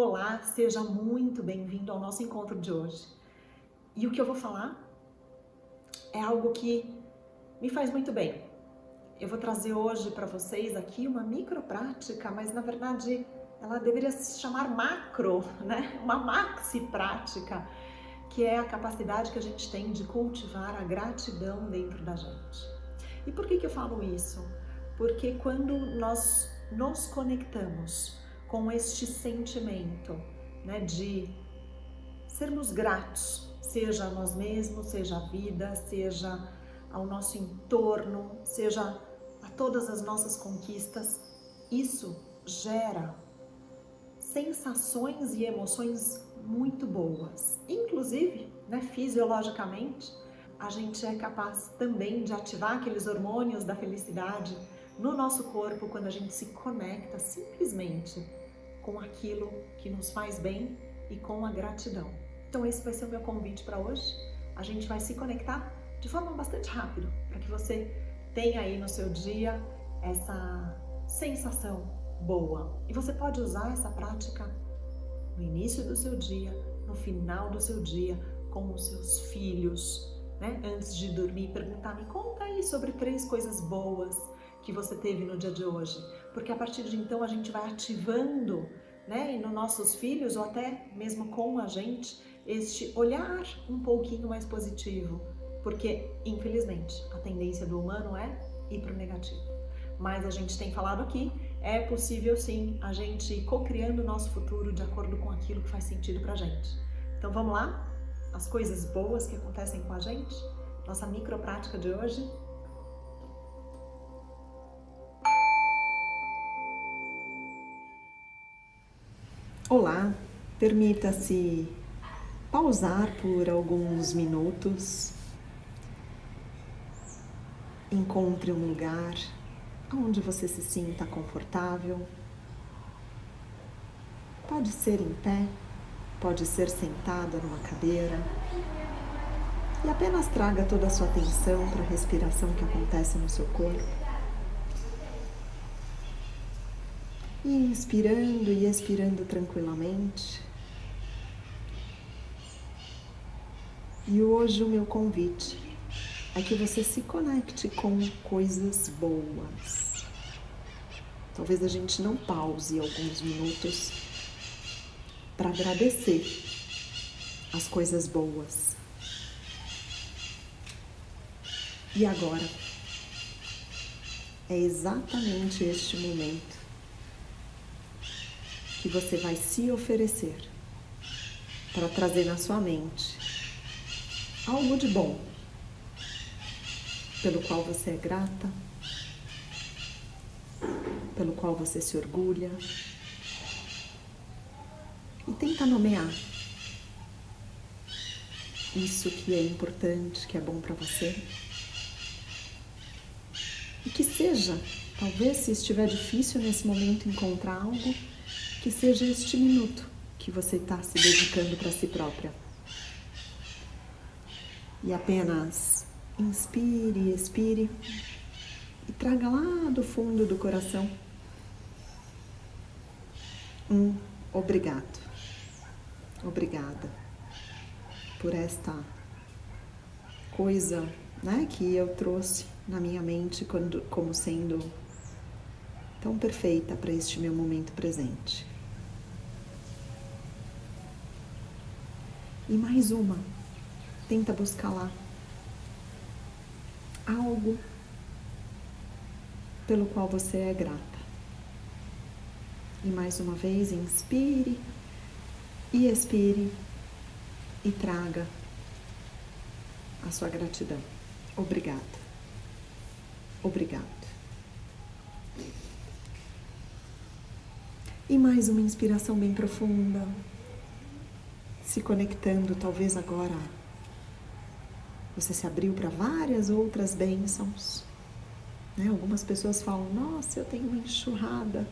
Olá, seja muito bem-vindo ao nosso encontro de hoje. E o que eu vou falar é algo que me faz muito bem. Eu vou trazer hoje para vocês aqui uma micro prática, mas na verdade ela deveria se chamar macro, né? Uma maxi prática, que é a capacidade que a gente tem de cultivar a gratidão dentro da gente. E por que que eu falo isso? Porque quando nós nos conectamos com este sentimento né, de sermos gratos, seja a nós mesmos, seja a vida, seja ao nosso entorno, seja a todas as nossas conquistas, isso gera sensações e emoções muito boas. Inclusive, né, fisiologicamente, a gente é capaz também de ativar aqueles hormônios da felicidade no nosso corpo quando a gente se conecta simplesmente com aquilo que nos faz bem e com a gratidão. Então esse vai ser o meu convite para hoje. A gente vai se conectar de forma bastante rápida para que você tenha aí no seu dia essa sensação boa. E você pode usar essa prática no início do seu dia, no final do seu dia, com os seus filhos, né? Antes de dormir, perguntar, me conta aí sobre três coisas boas que você teve no dia de hoje. Porque a partir de então a gente vai ativando, né, e nos nossos filhos ou até mesmo com a gente, este olhar um pouquinho mais positivo. Porque, infelizmente, a tendência do humano é ir para o negativo. Mas a gente tem falado aqui, é possível sim a gente ir co-criando o nosso futuro de acordo com aquilo que faz sentido para gente. Então vamos lá? As coisas boas que acontecem com a gente? Nossa micro prática de hoje Olá, permita-se pausar por alguns minutos. Encontre um lugar onde você se sinta confortável. Pode ser em pé, pode ser sentada numa cadeira. E apenas traga toda a sua atenção para a respiração que acontece no seu corpo. Inspirando e expirando tranquilamente. E hoje o meu convite é que você se conecte com coisas boas. Talvez a gente não pause alguns minutos para agradecer as coisas boas. E agora é exatamente este momento que você vai se oferecer para trazer na sua mente algo de bom pelo qual você é grata, pelo qual você se orgulha e tenta nomear isso que é importante, que é bom para você. E que seja, talvez se estiver difícil nesse momento encontrar algo, que seja este minuto que você está se dedicando para si própria. E apenas inspire expire e traga lá do fundo do coração um obrigado. Obrigada por esta coisa né, que eu trouxe na minha mente quando, como sendo tão perfeita para este meu momento presente. E mais uma, tenta buscar lá algo pelo qual você é grata. E mais uma vez, inspire e expire e traga a sua gratidão. Obrigada. Obrigado. E mais uma inspiração bem profunda, se conectando, talvez agora você se abriu para várias outras bênçãos. Né? Algumas pessoas falam: Nossa, eu tenho uma enxurrada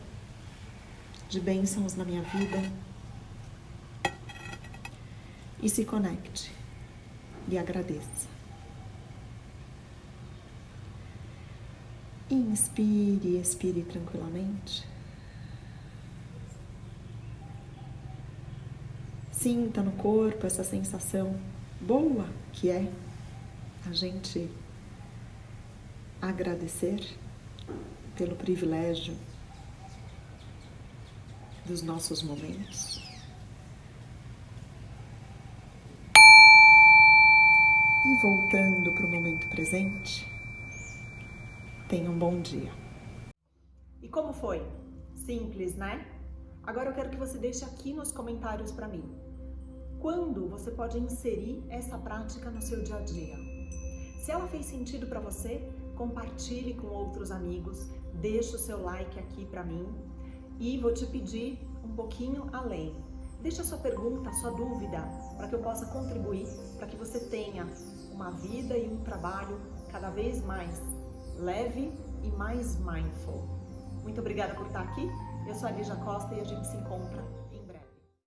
de bênçãos na minha vida. E se conecte e agradeça. Inspire expire tranquilamente. Sinta no corpo essa sensação boa que é a gente agradecer pelo privilégio dos nossos momentos. E voltando para o momento presente, tenha um bom dia. E como foi? Simples, né? Agora eu quero que você deixe aqui nos comentários para mim. Quando você pode inserir essa prática no seu dia a dia? Se ela fez sentido para você, compartilhe com outros amigos, deixe o seu like aqui para mim e vou te pedir um pouquinho além. Deixa a sua pergunta, a sua dúvida, para que eu possa contribuir, para que você tenha uma vida e um trabalho cada vez mais leve e mais mindful. Muito obrigada por estar aqui. Eu sou a Lígia Costa e a gente se encontra